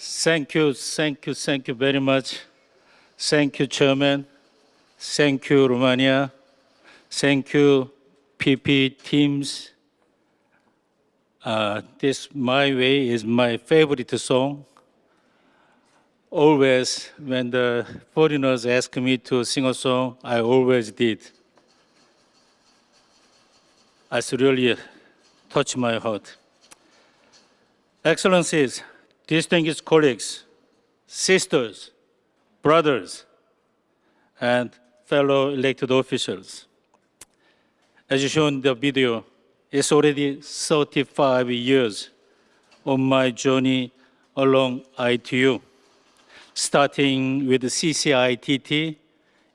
Thank you, thank you, thank you very much. Thank you, Chairman. Thank you, Romania. Thank you, PP teams. Uh, this My Way is my favorite song. Always, when the foreigners ask me to sing a song, I always did. It's really touched my heart. Excellencies, distinguished colleagues, sisters, brothers, and fellow elected officials. As you shown in the video, it's already 35 years on my journey along ITU, starting with the CCITT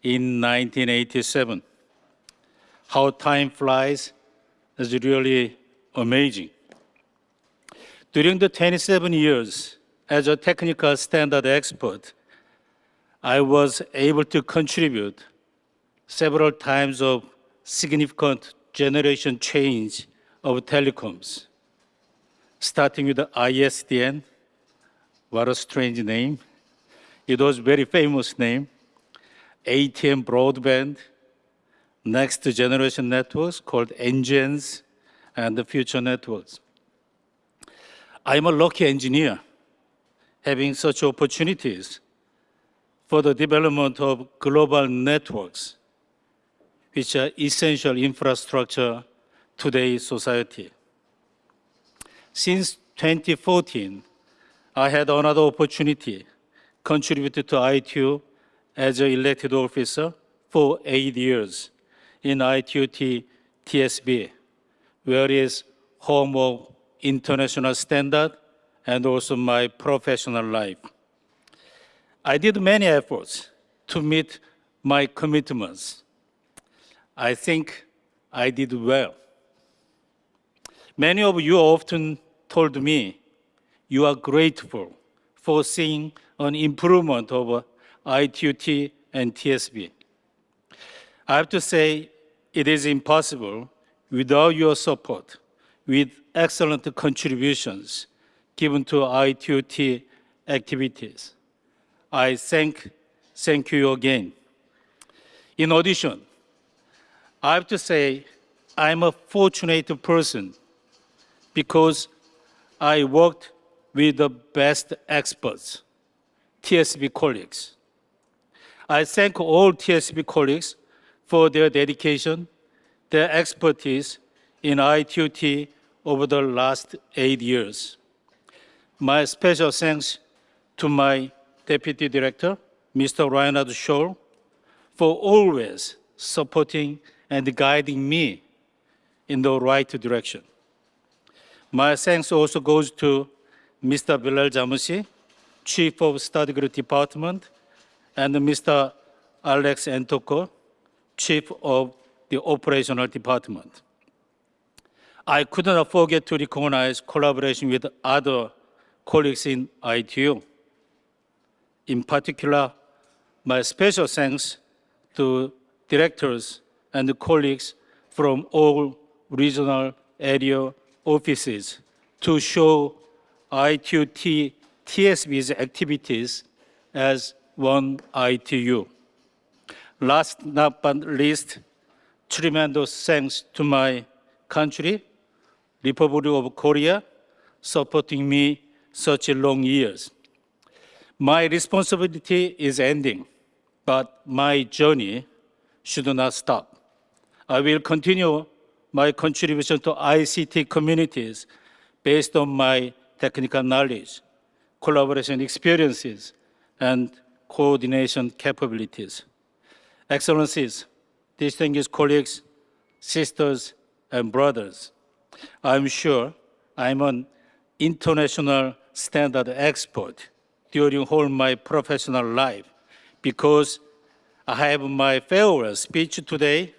in 1987. How time flies is really amazing. During the 27 years as a technical standard expert, I was able to contribute several times of significant generation change of telecoms, starting with the ISDN, what a strange name. It was very famous name, ATM broadband, next generation networks called NGNs, and the future networks. I'm a lucky engineer having such opportunities for the development of global networks, which are essential infrastructure today's society. Since 2014, I had another opportunity contributed to ITU as an elected officer for eight years in ITU-T TSB, where is home of international standard and also my professional life. I did many efforts to meet my commitments. I think I did well. Many of you often told me you are grateful for seeing an improvement of ITUT and TSB. I have to say it is impossible without your support with excellent contributions given to ITUT activities. I thank, thank you again. In addition, I have to say I'm a fortunate person because I worked with the best experts, TSB colleagues. I thank all TSB colleagues for their dedication, their expertise, in ITUT over the last eight years. My special thanks to my Deputy Director, Mr. Reinhard Scholl, for always supporting and guiding me in the right direction. My thanks also goes to Mr. Bilal Jamoussi, Chief of Study Group Department, and Mr. Alex Ntoko, Chief of the Operational Department. I could not forget to recognize collaboration with other colleagues in ITU. In particular, my special thanks to directors and colleagues from all regional area offices to show ITUT TSB's activities as one ITU. Last but not least, tremendous thanks to my country Republic of Korea, supporting me such long years. My responsibility is ending, but my journey should not stop. I will continue my contribution to ICT communities based on my technical knowledge, collaboration experiences, and coordination capabilities. Excellencies, distinguished colleagues, sisters, and brothers, I'm sure I'm an international standard expert during all my professional life because I have my farewell speech today,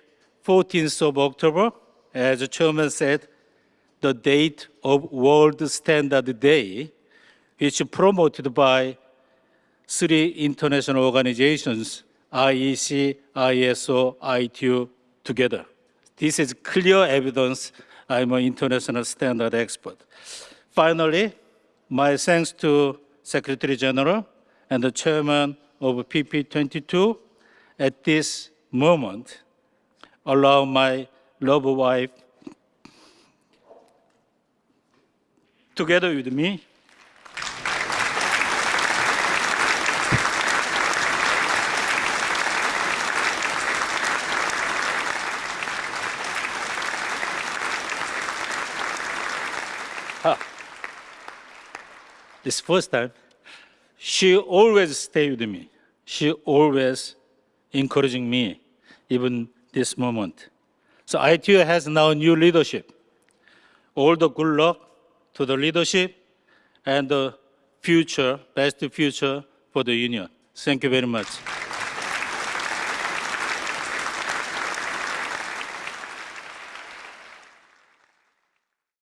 14th of October, as the chairman said, the date of World Standard Day, which is promoted by three international organizations, IEC, ISO, ITU, together. This is clear evidence I'm an international standard expert. Finally, my thanks to Secretary General and the Chairman of PP22, at this moment, allow my loved wife together with me this first time, she always stay with me. She always encouraging me, even this moment. So ITU has now new leadership. All the good luck to the leadership and the future, best future for the union. Thank you very much.